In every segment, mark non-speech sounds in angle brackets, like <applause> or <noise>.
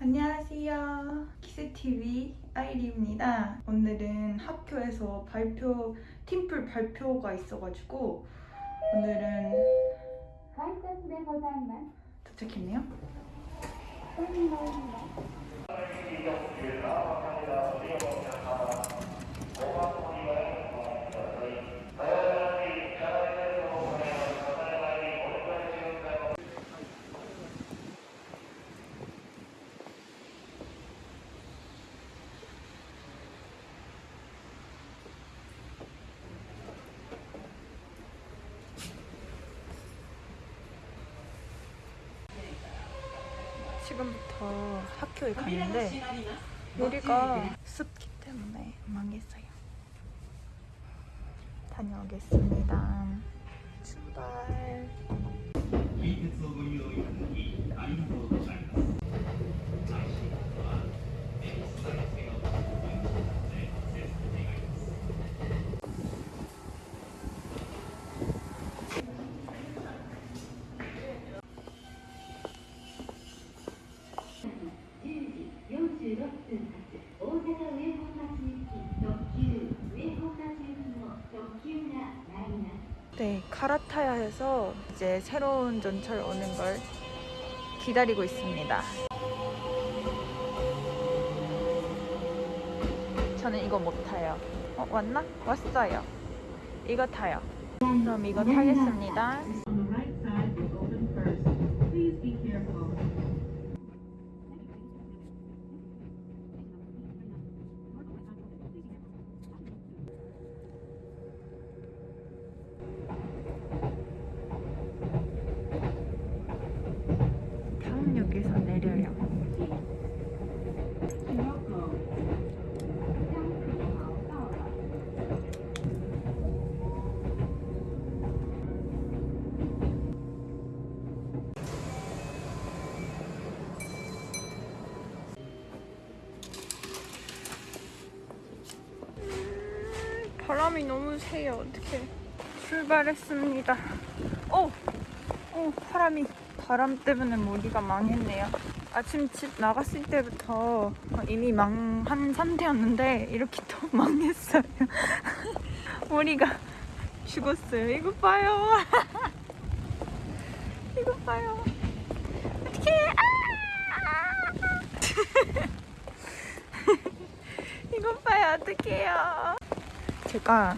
안녕하세요. 키스TV 아이리입니다. 오늘은 학교에서 발표, 팀플 발표가 있어가지고 오늘은 도착했네요. 지금부터 학교에 가는데 우리가 습기 때문에 망했어요. 다녀오겠습니다. 출발. 네, 갈아타야 해서 이제 새로운 전철 오는 걸 기다리고 있습니다. 저는 이거 못 타요. 어, 왔나? 왔어요. 이거 타요. 그럼 이거 타겠습니다. 바람이 너무 세요. 어떻게 출발했습니다. 오, 오 바람이 바람 때문에 머리가 망했네요. 아침 집 나갔을 때부터 이미 망한 상태였는데 이렇게 또 <laughs> 망했어요. <laughs> 머리가 죽었어요. 이거 봐요. <laughs> 이거 봐요. 어떡해. 아! 이거 봐요. 어떡해요. 제가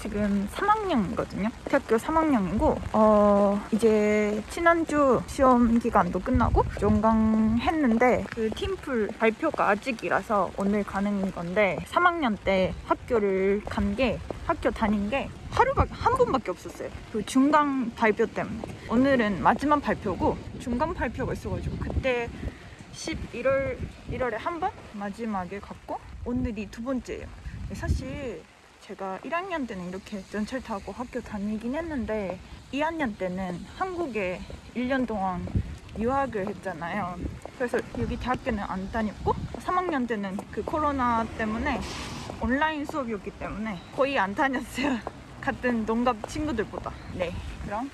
지금 3학년이거든요. 대학교 3학년이고, 어, 이제 지난주 시험 기간도 끝나고 종강 했는데, 그 팀플 발표가 아직이라서 오늘 가는 건데, 3학년 때 학교를 간 게, 학교 다닌 게 하루밖에, 한 번밖에 없었어요. 그 중강 발표 때문에. 오늘은 마지막 발표고, 중강 발표가 있어가지고, 그때 11월, 1월에 한 번? 마지막에 갔고, 오늘이 두 번째예요. 사실 제가 1학년 때는 이렇게 전철 타고 학교 다니긴 했는데 2학년 때는 한국에 1년 동안 유학을 했잖아요. 그래서 여기 대학교는 안 다녔고 3학년 때는 그 코로나 때문에 온라인 수업이었기 때문에 거의 안 다녔어요. <laughs> 같은 동갑 친구들보다. 네. 그럼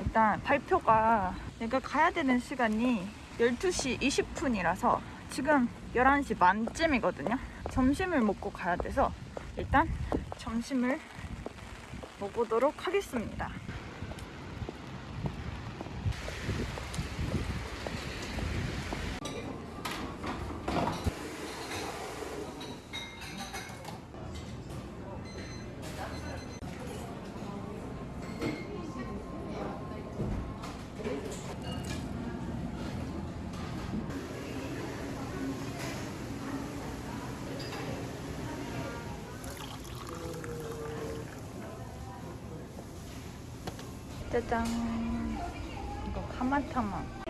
일단 발표가 내가 가야 되는 시간이 12시 20분이라서 지금 11시 만쯤이거든요. 점심을 먹고 가야 돼서 일단 점심을 먹어보도록 하겠습니다. 짜잔. 이거 카마타마.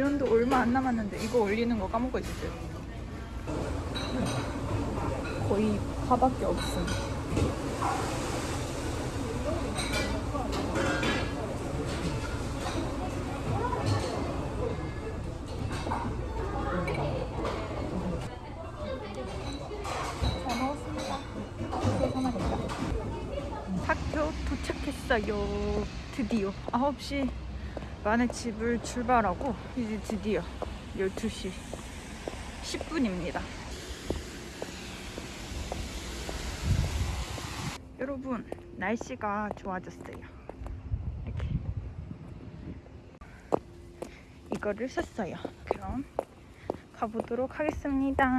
면도 얼마 안 남았는데 이거 올리는 거 까먹고 있었어요. 거의 파밖에 없음. 학교 도착했어요. 드디어 9시 반에 집을 출발하고 이제 드디어 12시 10분입니다. 여러분 날씨가 좋아졌어요. 이렇게 이거를 샀어요. 그럼 가보도록 하겠습니다.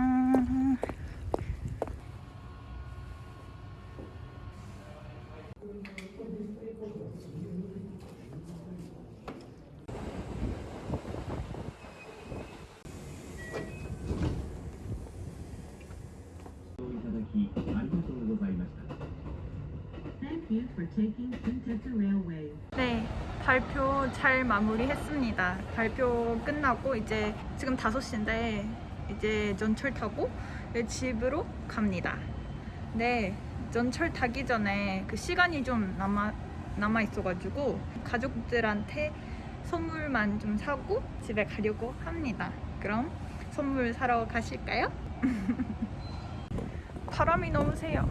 네, 발표 잘 마무리했습니다. 발표 끝나고 이제 지금 5시인데 이제 전철 타고 집으로 갑니다. 네, 전철 타기 전에 그 시간이 좀 남아 남아 있어가지고 가족들한테 선물만 좀 사고 집에 가려고 합니다. 그럼 선물 사러 가실까요? <laughs> 바람이 너무 세요.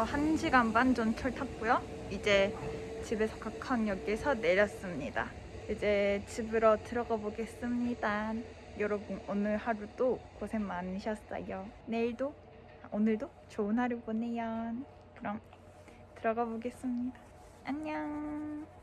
저 1시간 반 전철 탔고요. 이제 집에서 각항역에서 내렸습니다. 이제 집으로 들어가 보겠습니다. 여러분 오늘 하루도 고생 많으셨어요. 내일도 아, 오늘도 좋은 하루 보내요. 그럼 들어가 보겠습니다. 안녕.